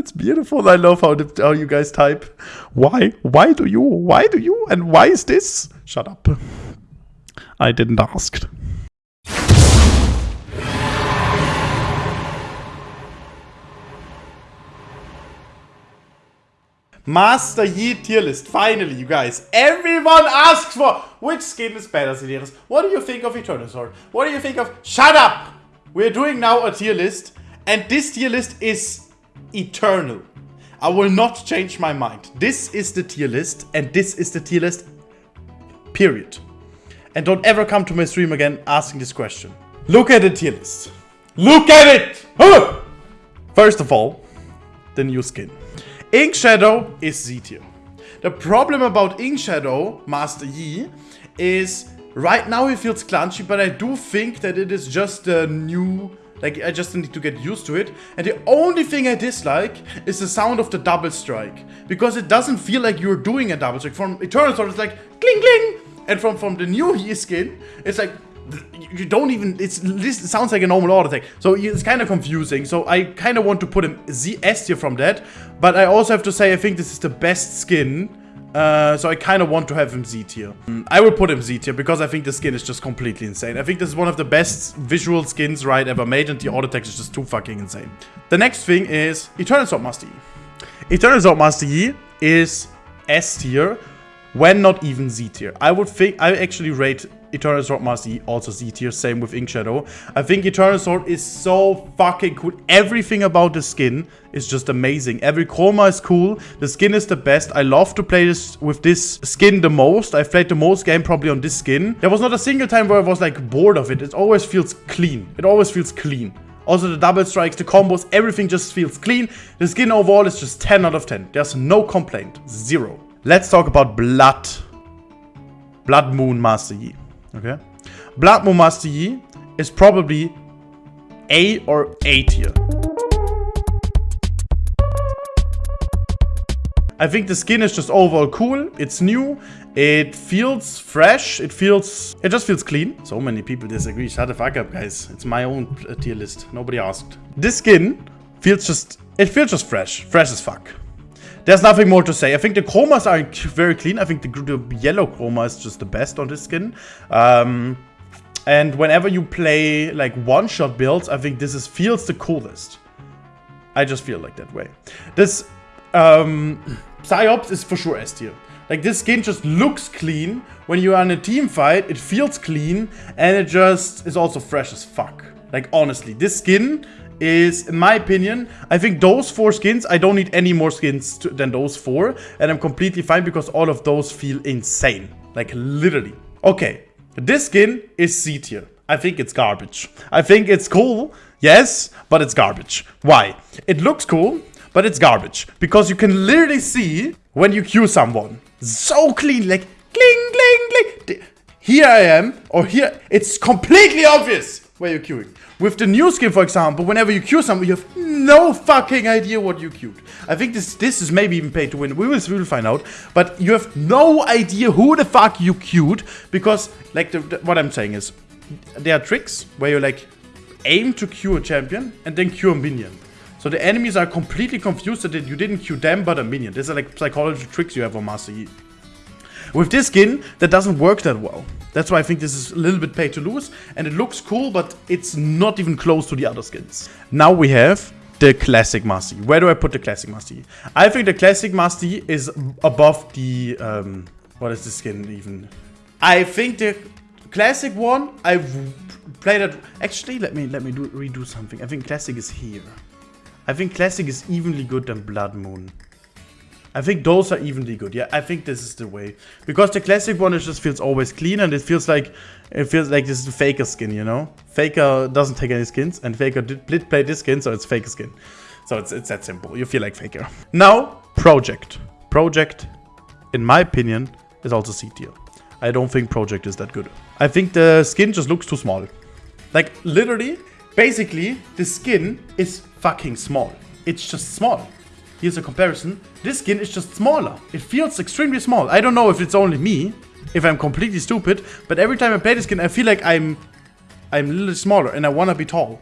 it's beautiful. I love how, the, how you guys type. Why? Why do you? Why do you? And why is this? Shut up. I didn't ask. Master Yi tier list. Finally, you guys. Everyone asks for which skin is better, Sideris. What do you think of Eternal Sword? What do you think of... Shut up! We're doing now a tier list. And this tier list is eternal. I will not change my mind. This is the tier list. And this is the tier list. Period. And don't ever come to my stream again asking this question. Look at the tier list. Look at it! First of all, the new skin. Ink Shadow is Z tier. The problem about Ink Shadow, Master Yi, is right now he feels clunky, but I do think that it is just a new... Like, I just need to get used to it. And the only thing I dislike is the sound of the double strike. Because it doesn't feel like you're doing a double strike. From Eternal Sword, it's like, cling, cling. And from, from the new Yi skin, it's like, you don't even it's this sounds like a normal auto attack so it's kind of confusing so i kind of want to put him z s tier from that but i also have to say i think this is the best skin uh, so I kind of want to have him Z tier. Mm, I will put him Z tier because I think the skin is just completely insane. I think this is one of the best visual skins right ever made and the auto attack is just too fucking insane. The next thing is Eternal Sword Master Yi. Eternal Sword Master Yi is S tier when not even Z tier. I would think I actually rate Eternal Sword Master also Z tier, same with Ink Shadow. I think Eternal Sword is so fucking cool. Everything about the skin is just amazing. Every chroma is cool. The skin is the best. I love to play this with this skin the most. I've played the most game probably on this skin. There was not a single time where I was like bored of it. It always feels clean. It always feels clean. Also the double strikes, the combos, everything just feels clean. The skin overall is just 10 out of 10. There's no complaint. Zero. Let's talk about Blood. Blood Moon Master Yi. Okay. Blood Moon Master Yi is probably A or A tier. I think the skin is just overall cool. It's new. It feels fresh. It feels... It just feels clean. So many people disagree. Shut the fuck up, guys. It's my own tier list. Nobody asked. This skin feels just... It feels just fresh. Fresh as fuck. There's nothing more to say. I think the chromas are very clean. I think the, the yellow chroma is just the best on this skin. Um, and whenever you play like one-shot builds, I think this is feels the coolest. I just feel like that way. This um, Psyops is for sure S tier. Like this skin just looks clean. When you are in a team fight, it feels clean and it just is also fresh as fuck. Like honestly, this skin is, in my opinion, I think those four skins, I don't need any more skins to, than those four. And I'm completely fine because all of those feel insane. Like, literally. Okay, this skin is C tier. I think it's garbage. I think it's cool, yes, but it's garbage. Why? It looks cool, but it's garbage. Because you can literally see when you Q someone. So clean, like, cling, cling, cling. Here I am, or here, it's completely obvious where you're queuing. With the new skin, for example, whenever you queue someone, you have no fucking idea what you queued. I think this this is maybe even paid to win. We will, we will find out. But you have no idea who the fuck you queued. Because, like, the, the, what I'm saying is, there are tricks where you, like, aim to queue a champion and then queue a minion. So the enemies are completely confused that you didn't queue them but a minion. These are like psychology tricks you have on Master Yi. With this skin, that doesn't work that well. That's why I think this is a little bit pay to lose. And it looks cool, but it's not even close to the other skins. Now we have the Classic Master Yi. Where do I put the Classic Master Yi? I think the Classic Master Yi is above the... Um, what is the skin even? I think the Classic one, I've played it... Actually, let me let me do, redo something. I think Classic is here. I think Classic is evenly good than Blood Moon. I think those are evenly good. Yeah, I think this is the way. Because the classic one, it just feels always clean and it feels like it feels like this is Faker skin, you know? Faker doesn't take any skins and Faker did, did play this skin, so it's Faker skin. So it's, it's that simple. You feel like Faker. Now, Project. Project, in my opinion, is also C tier. I don't think Project is that good. I think the skin just looks too small. Like, literally, basically, the skin is fucking small. It's just small. Here's a comparison. This skin is just smaller. It feels extremely small. I don't know if it's only me, if I'm completely stupid, but every time I play this skin, I feel like I'm I'm a little smaller and I want to be tall.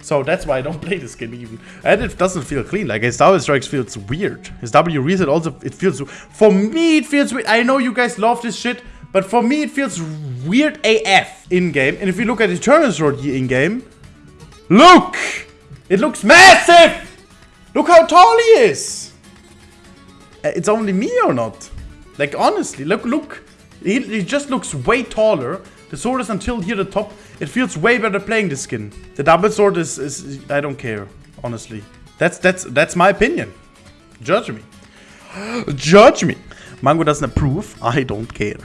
So that's why I don't play this skin even. And it doesn't feel clean. Like his W strikes feels weird. His W reset also, it feels... For me, it feels weird. I know you guys love this shit. But for me, it feels weird AF in-game. And if you look at Eternal Sword in-game... Look! It looks massive! Look how tall he is! Uh, it's only me or not? Like, honestly, look, look. He, he just looks way taller. The sword is until here the top. It feels way better playing this skin. The double sword is, is I don't care, honestly. That's that's that's my opinion. Judge me. Judge me. Mango doesn't approve. I don't care.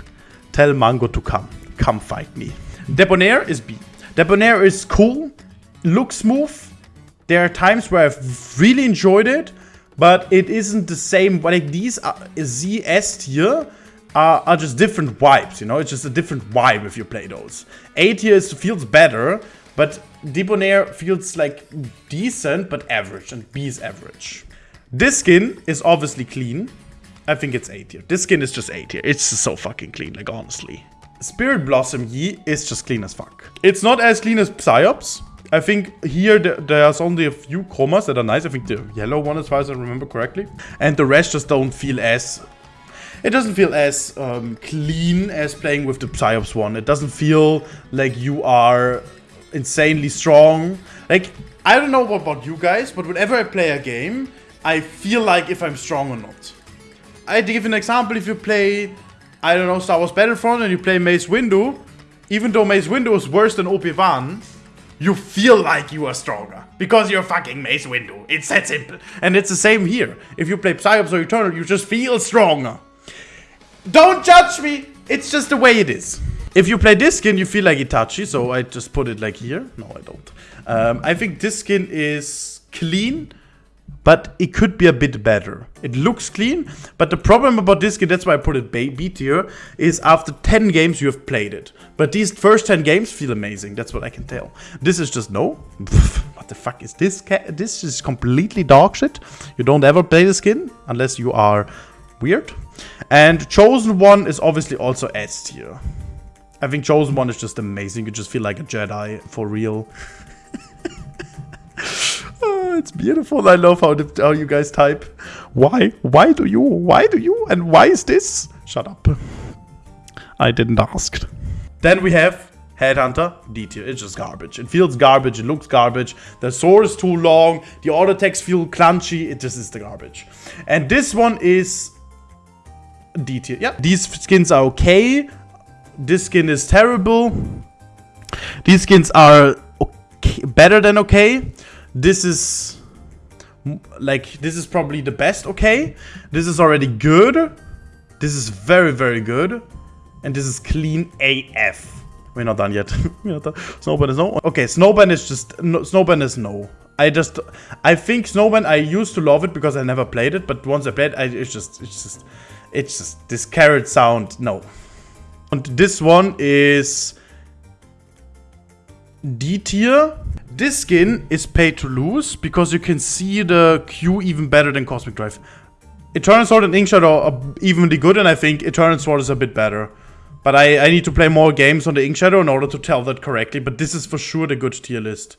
Tell Mango to come. Come fight me. Debonair is B. Debonair is cool. Looks smooth. There are times where I've really enjoyed it. But it isn't the same. Like these are, Z, S tier are, are just different vibes, you know? It's just a different vibe if you play those. A tier is, feels better, but Debonair feels like decent, but average, and B is average. This skin is obviously clean. I think it's A tier. This skin is just A tier. It's just so fucking clean, like honestly. Spirit Blossom Yi is just clean as fuck. It's not as clean as Psyops. I think here there's only a few chromas that are nice. I think the yellow one as far as I remember correctly. And the rest just don't feel as it doesn't feel as um, clean as playing with the Psyops one. It doesn't feel like you are insanely strong. Like, I don't know about you guys, but whenever I play a game, I feel like if I'm strong or not. I give an example, if you play, I don't know, Star Wars Battlefront and you play Mace Windu, even though Mace Windu is worse than Obi-Wan, you feel like you are stronger. Because you're fucking Mace Windu. It's that simple. And it's the same here. If you play Psyops or Eternal, you just feel stronger. Don't judge me! It's just the way it is. If you play this skin, you feel like Itachi, so I just put it like here. No, I don't. Um, I think this skin is clean, but it could be a bit better. It looks clean, but the problem about this skin, that's why I put it B tier, is after 10 games you have played it. But these first 10 games feel amazing, that's what I can tell. This is just no. what the fuck is this? This is completely dog shit. You don't ever play the skin, unless you are weird. And Chosen One is obviously also S tier. I think Chosen One is just amazing. You just feel like a Jedi for real. oh, it's beautiful. I love how, the, how you guys type. Why? Why do you? Why do you? And why is this? Shut up. I didn't ask. Then we have Headhunter, D tier. It's just garbage. It feels garbage. It looks garbage. The sword is too long. The auto attacks feel clunky. It just is the garbage. And this one is D tier. Yeah, these skins are okay. This skin is terrible. These skins are okay, better than okay. This is like this is probably the best okay. This is already good. This is very very good. And this is clean AF. We're not done yet. We're not done. Snowburn is no. Okay, Snowburn is just no, Snowburn is no. I just I think Snowburn I used to love it because I never played it, but once I played, I, it's just it's just it's just this carrot sound. No. And this one is D tier. This skin is paid to lose because you can see the Q even better than Cosmic Drive. Eternal Sword and Ink Shadow are evenly good and I think Eternal Sword is a bit better. But I, I need to play more games on the Ink Shadow in order to tell that correctly. But this is for sure the good tier list.